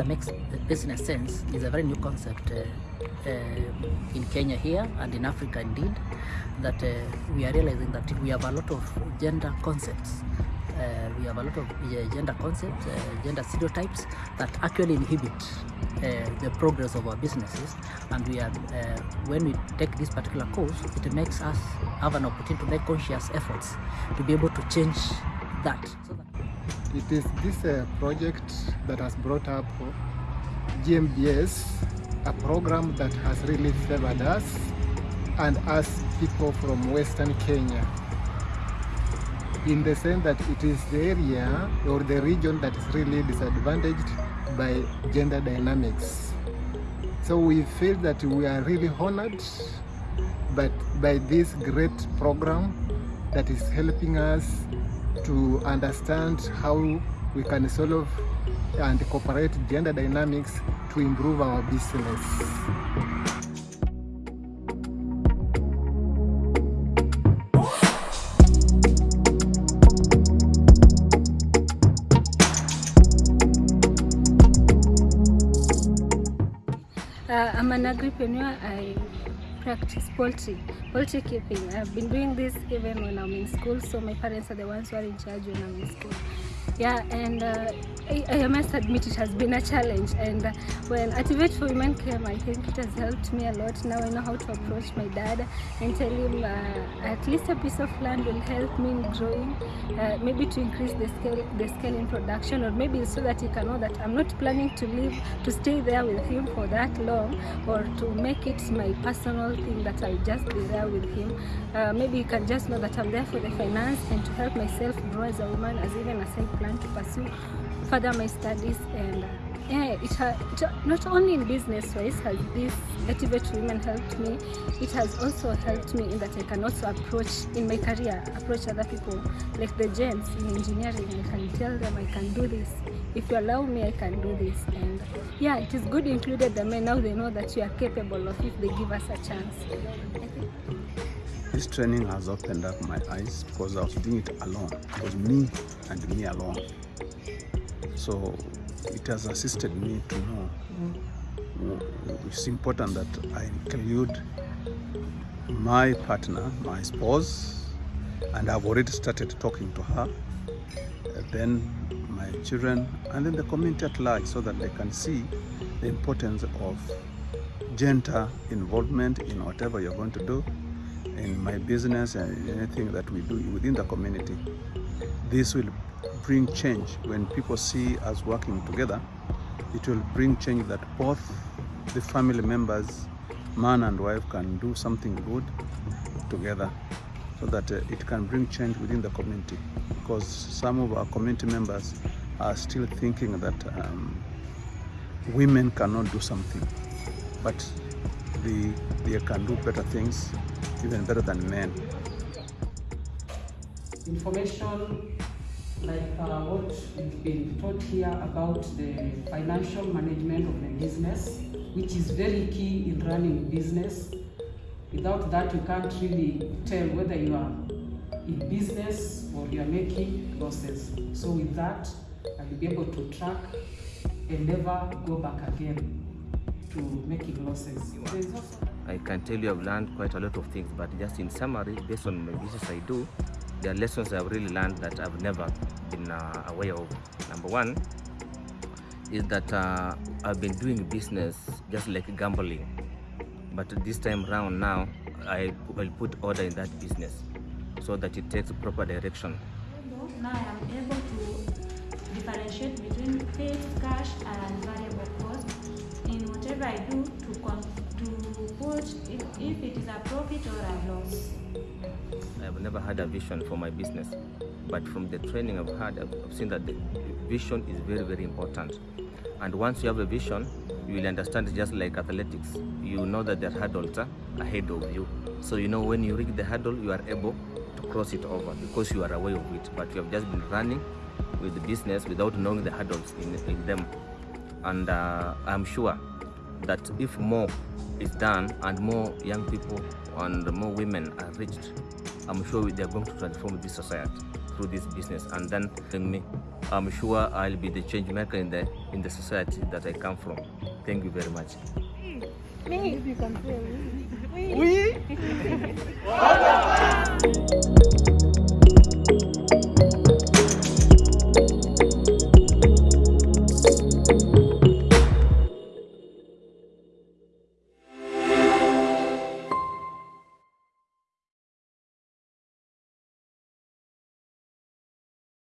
gender makes business sense is a very new concept uh, uh, in Kenya here and in Africa indeed that uh, we are realizing that we have a lot of gender concepts uh, we have a lot of gender concepts, uh, gender stereotypes that actually inhibit uh, the progress of our businesses. And we are, when we take this particular course, it makes us have an opportunity to make conscious efforts to be able to change that. So that It is this uh, project that has brought up GMBS, a program that has really favored us and us people from Western Kenya in the sense that it is the area or the region that is really disadvantaged by gender dynamics. So we feel that we are really honored but by this great program that is helping us to understand how we can solve and incorporate gender dynamics to improve our business. Uh, I'm an agripreneur. I practice poultry, poultry keeping. I've been doing this even when I'm in school, so my parents are the ones who are in charge when I'm in school. Yeah, and uh, I, I must admit it has been a challenge. And uh, when Activate for Women came, I think it has helped me a lot. Now I know how to approach my dad and tell him uh, at least a piece of land will help me in growing, uh, maybe to increase the scale, the scale in production, or maybe so that he can know that I'm not planning to live, to stay there with him for that long, or to make it my personal thing that I'll just be there with him. Uh, maybe he can just know that I'm there for the finance and to help myself grow as a woman, as even I plan to pursue further my studies and uh, yeah, it, ha- it not only in business wise has this Activate Women helped me, it has also helped me in that I can also approach in my career, approach other people like the gents in engineering. I can tell them I can do this. If you allow me, I can do this. And yeah, it is good included the men. Now they know that you are capable of if they give us a chance. This training has opened up my eyes because I was doing it alone. It was me and me alone. So it has assisted me to know it's important that I include my partner, my spouse, and I've already started talking to her, then my children, and then the community at large so that they can see the importance of gender involvement in whatever you're going to do in my business and anything that we do within the community. This will bring change when people see us working together. It will bring change that both the family members, man and wife, can do something good together so that uh, it can bring change within the community. Because some of our community members are still thinking that um, women cannot do something, but they, they can do better things, even better than men. information like uh, what we've been taught here about the financial management of the business, which is very key in running business. Without that, you can't really tell whether you are in business or you are making losses. So with that, I will be able to track and never go back again to making losses. I can tell you I've learned quite a lot of things, but just in summary, based on my business I do, there are lessons I've really learned that I've never been uh, aware of. Number one is that uh, I've been doing business just like gambling, but this time round now I will put order in that business so that it takes proper direction. Now I am able to differentiate between fixed cost and variable cost in whatever I do to con- to if, if it is a profit or a loss. I've never had a vision for my business, but from the training I've had, I've seen that the vision is very, very important. And once you have a vision, you will understand just like athletics. You know that there are hurdles ahead of you. So you know when you reach the hurdle, you are able to cross it over because you are aware of it. But you have just been running with the business without knowing the hurdles in, in them. And uh, I'm sure that if more is done and more young people and more women are reached, I'm sure they are going to transform this society through this business and then bring me I'm sure I'll be the change maker in the in the society that I come from. Thank you very much. Me.